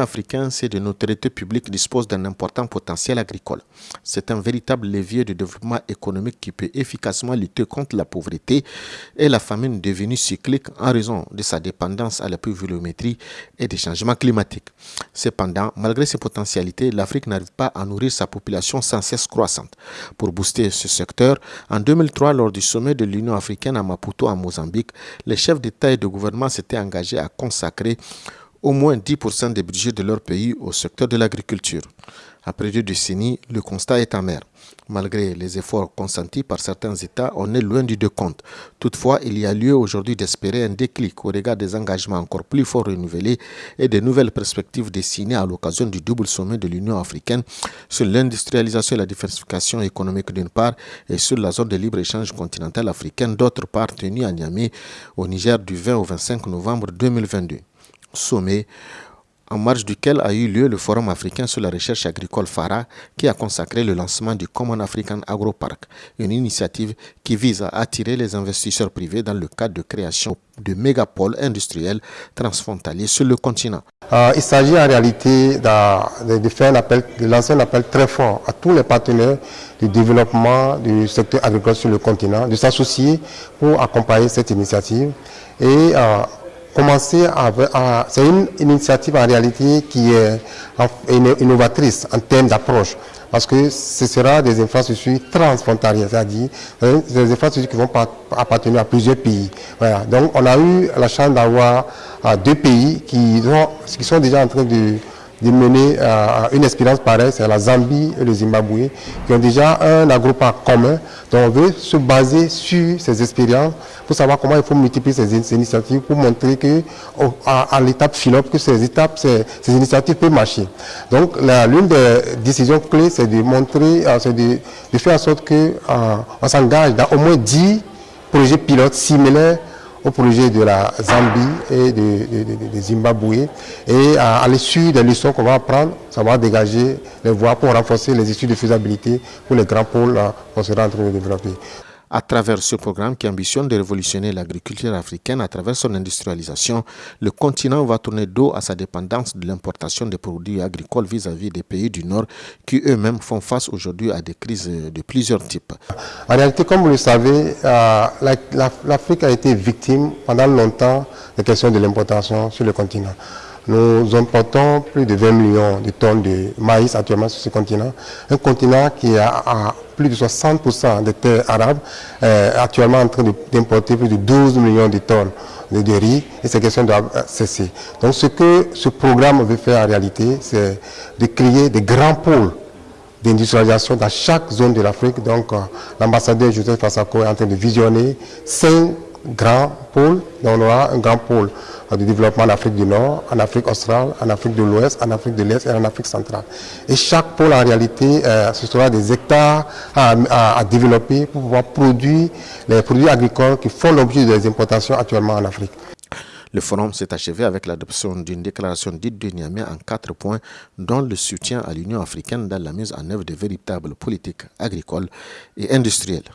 africain, c'est de notoriété publique, dispose d'un important potentiel agricole. C'est un véritable levier de développement économique qui peut efficacement lutter contre la pauvreté et la famine devenue cyclique en raison de sa dépendance à la pluviométrie et des changements climatiques. Cependant, malgré ses potentialités, l'Afrique n'arrive pas à nourrir sa population sans cesse croissante. Pour booster ce secteur, en 2003, lors du sommet de l'Union africaine à Maputo, en Mozambique, les chefs d'État et de gouvernement s'étaient engagés à consacrer au moins 10% des budgets de leur pays au secteur de l'agriculture. Après deux décennies, le constat est amer. Malgré les efforts consentis par certains États, on est loin du décompte. Toutefois, il y a lieu aujourd'hui d'espérer un déclic au regard des engagements encore plus forts renouvelés et des nouvelles perspectives dessinées à l'occasion du double sommet de l'Union africaine sur l'industrialisation et la diversification économique d'une part et sur la zone de libre-échange continentale africaine d'autre part tenue à Niamey au Niger du 20 au 25 novembre 2022 sommet en marge duquel a eu lieu le Forum africain sur la recherche agricole FARA qui a consacré le lancement du Common African Agro-Park, une initiative qui vise à attirer les investisseurs privés dans le cadre de création de mégapoles industriels transfrontaliers sur le continent. Euh, il s'agit en réalité de, faire lancer un appel très fort à tous les partenaires du développement du secteur agricole sur le continent, de s'associer pour accompagner cette initiative et euh, à, c'est une initiative en réalité qui est innovatrice en termes d'approche parce que ce sera des infrastructures transfrontalières, c'est-à-dire euh, des infrastructures qui vont appartenir à plusieurs pays. Voilà. Donc on a eu la chance d'avoir euh, deux pays qui sont déjà en train de de mener euh, une expérience pareille, c'est la Zambie et le Zimbabwe, qui ont déjà un agroparc commun. Donc on veut se baser sur ces expériences pour savoir comment il faut multiplier ces, initiatives pour montrer que à, l'étape philop que ces étapes, ces, initiatives peuvent marcher. Donc l'une des décisions clés, c'est de montrer, euh, c'est de, faire en sorte qu'on euh, s'engage dans au moins 10 projets pilotes similaires au projet de la Zambie et de, Zimbabwe. Et à, l'issue des leçons qu'on va apprendre, ça va dégager les voies pour renforcer les études de faisabilité pour les grands pôles qu'on sera en train de développer à travers ce programme qui ambitionne de révolutionner l'agriculture africaine à travers son industrialisation, le continent va tourner dos à sa dépendance de l'importation des produits agricoles vis-à-vis des pays du Nord qui eux-mêmes font face aujourd'hui à des crises de plusieurs types. En réalité, comme vous le savez, euh, l'Afrique a été victime pendant longtemps des questions de l'importation sur le continent. Nous importons plus de 20 millions de tonnes de maïs actuellement sur ce continent. Un continent qui a, plus de 60% des terres arabes, euh, actuellement en train d'importer plus de 12 millions de tonnes de, riz et ces questions doivent cesser. Donc ce que ce programme veut faire en réalité, c'est de créer des grands pôles d'industrialisation dans chaque zone de l'Afrique. Donc euh, l'ambassadeur Joseph Fassako est en train de visionner cinq grands pôles. on aura un grand pôle de développement en Afrique du Nord, en Afrique australe, en Afrique de l'Ouest, en Afrique de l'Est et en Afrique centrale. Et chaque pôle, en réalité, euh, ce sera des hectares à, développer pour pouvoir produire les produits agricoles qui font l'objet des importations actuellement en Afrique. Le forum s'est achevé avec l'adoption d'une déclaration dite de Niamey en quatre points, dont le soutien à l'Union africaine dans la mise en œuvre de véritables politiques agricoles et industrielles.